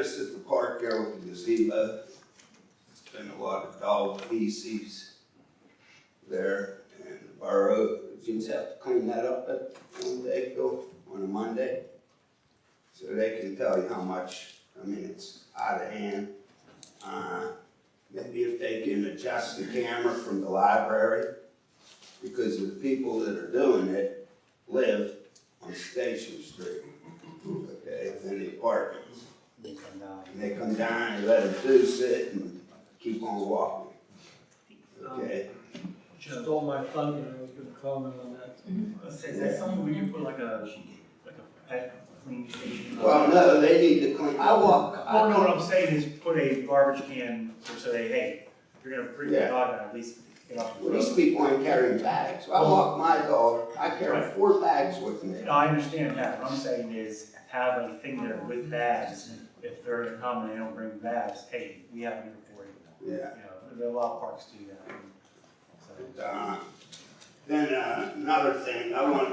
noticed at the park there gazebo, it's been a lot of dog feces there, and the borough, you have to clean that up at one on a Monday. So they can tell you how much, I mean, it's out of hand. Uh, maybe if they can adjust the camera from the library, because the people that are doing it live on Station Street, okay, in the apartments. They come down. And they come down and let them do sit and keep on walking, okay? Stole my thunder, I was gonna comment on that. Let's say, is that something we can put like a, like a pet clean station? Well, no, they need to clean, I walk, Well, oh, no, what I'm saying is put a garbage can, or say, hey, if you're gonna bring your dog out, at least get off the well, these road. people ain't carrying bags. I walk my dog, I carry four bags with me. No, I understand that, what I'm saying is have a thing there with bags, if they're gonna come and they don't bring bags, hey, we have it here for you. Yeah. You know, there are a lot of parks do that. So- Uh, Then, uh, another thing, I want